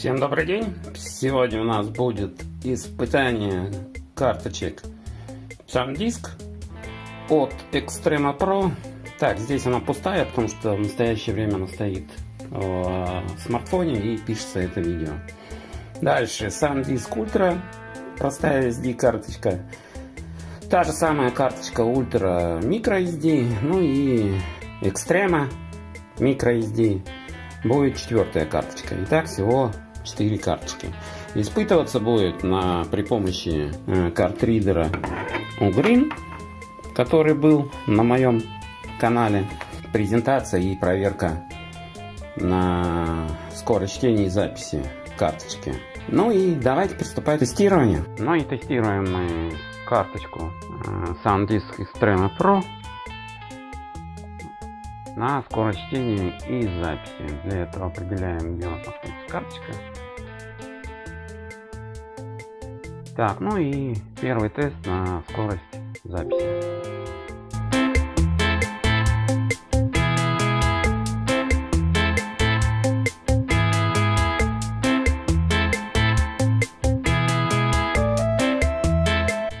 Всем добрый день! Сегодня у нас будет испытание карточек SanDisk от Extrema Pro. Так, здесь она пустая, потому что в настоящее время она стоит в смартфоне и пишется это видео. Дальше SanDisk Ultra, простая SD карточка. Та же самая карточка Ultra MicroSD, ну и Extrema MicroSD будет четвертая карточка. Итак, всего 4 карточки. Испытываться будет на, при помощи э, картридера Ugreen, который был на моем канале. Презентация и проверка на скорость чтения и записи карточки. Ну и давайте приступать к тестированию. Ну и тестируем мы карточку э, SanDisk Extreme Pro на скорость чтения и записи. Для этого определяем, где у нас находится карточка. Так, ну и первый тест на скорость записи.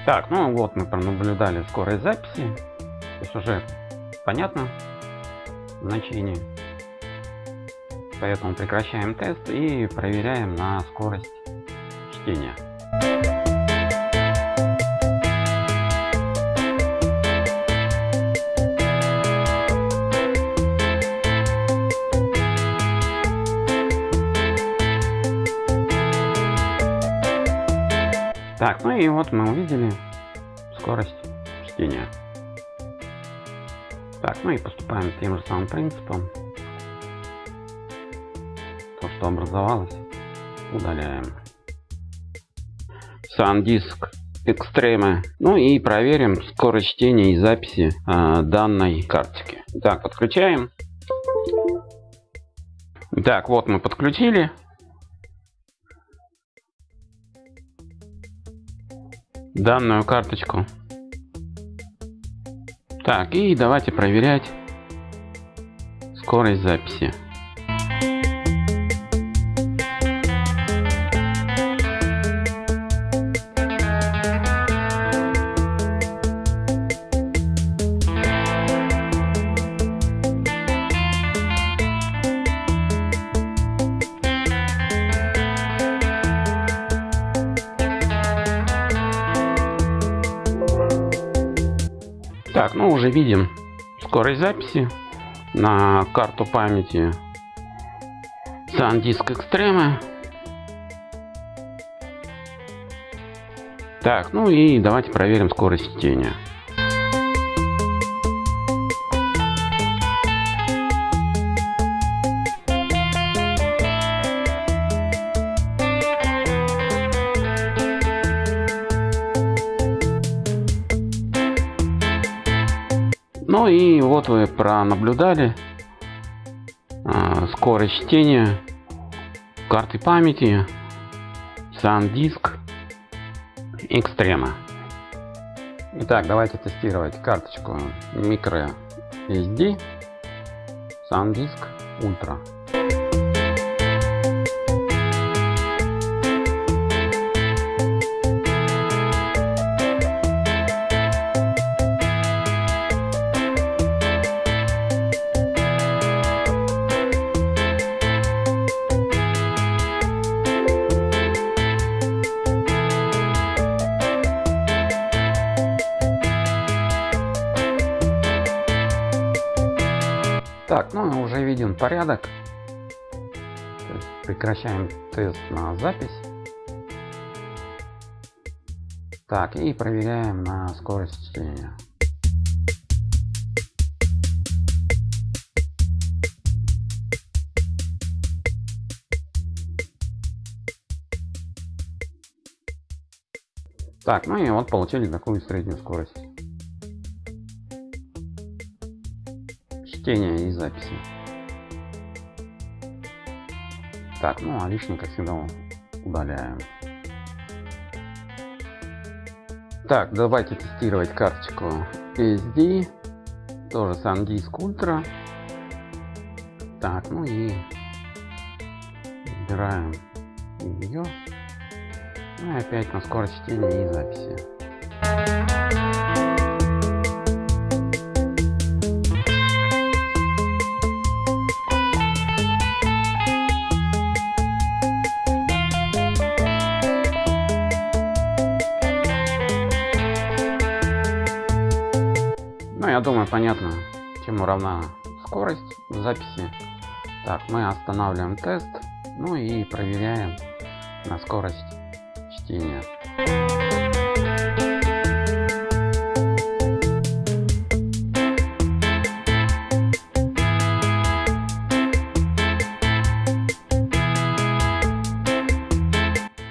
Так, ну вот мы пронаблюдали скорость записи. То есть уже понятно, значение. Поэтому прекращаем тест и проверяем на скорость чтения. Так, ну и вот мы увидели скорость чтения. Так, ну и поступаем тем же самым принципом. То, что образовалось, удаляем. SanDisk Extreme. Ну и проверим скорость чтения и записи э, данной карточки. Так, подключаем. Так, вот мы подключили. данную карточку так, и давайте проверять скорость записи. Так, ну уже видим скорость записи на карту памяти SanDisk Extreme. Так, ну и давайте проверим скорость чтения. Ну и вот вы пронаблюдали э, скорость чтения карты памяти SanDisk Extreme. Итак, давайте тестировать карточку microSD SanDisk Ultra. Так, ну уже виден порядок. прекращаем тест на запись. Так, и проверяем на скорость чтения. Так, ну и вот получили такую среднюю скорость. Чтения и записи. Так, ну а лишний, как всегда, удаляем. Так, давайте тестировать карточку SD. Тоже SanDisk Ultra. Так, ну и выбираем ее. Ну и опять на скорость чтения и записи. Думаю, понятно, чему равна скорость записи. Так, мы останавливаем тест, ну и проверяем на скорость чтения.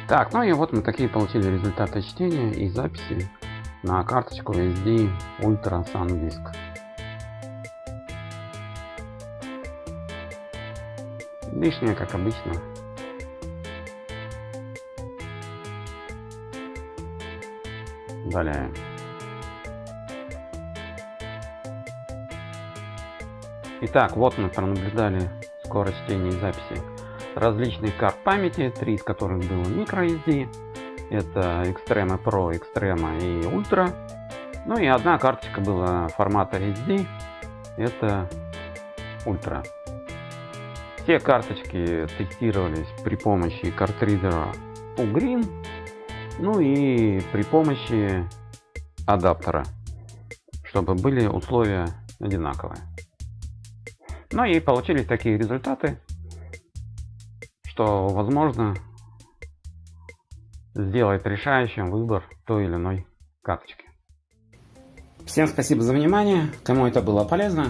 Так, ну и вот мы такие получили результаты чтения и записи на карточку SD Ultra SanDisk. Лишнее, как обычно. Удаляем. Итак, вот мы пронаблюдали скорость чтения и записи различных карт памяти, три из которых было microSD. Это Extreme Pro, Extreme и Ultra. Ну и одна карточка была формата SD. Это Ultra. Все карточки тестировались при помощи картридера Ugreen. Ну и при помощи адаптера, чтобы были условия одинаковые. Ну и получились такие результаты, что возможно сделать решающим выбор той или иной карточки. Всем спасибо за внимание, кому это было полезно.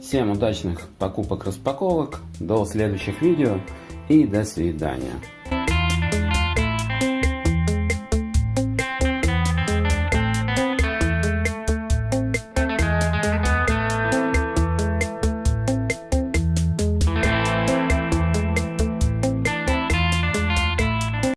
Всем удачных покупок-распаковок, до следующих видео и до свидания.